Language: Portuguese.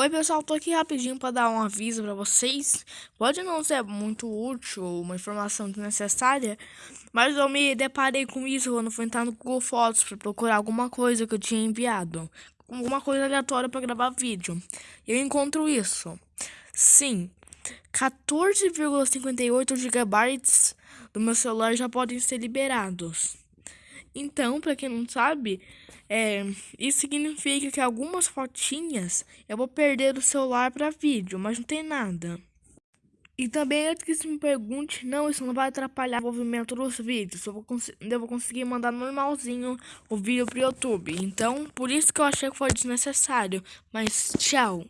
Oi pessoal, tô aqui rapidinho para dar um aviso para vocês. Pode não ser muito útil, uma informação desnecessária, mas eu me deparei com isso quando fui entrar no Google Fotos para procurar alguma coisa que eu tinha enviado, alguma coisa aleatória para gravar vídeo. Eu encontro isso. Sim, 14,58 GB do meu celular já podem ser liberados. Então, para quem não sabe, é, isso significa que algumas fotinhas eu vou perder do celular para vídeo, mas não tem nada. E também antes que se me pergunte, não, isso não vai atrapalhar o movimento dos vídeos. Eu vou, eu vou conseguir mandar normalzinho o vídeo pro YouTube. Então, por isso que eu achei que foi desnecessário. Mas tchau.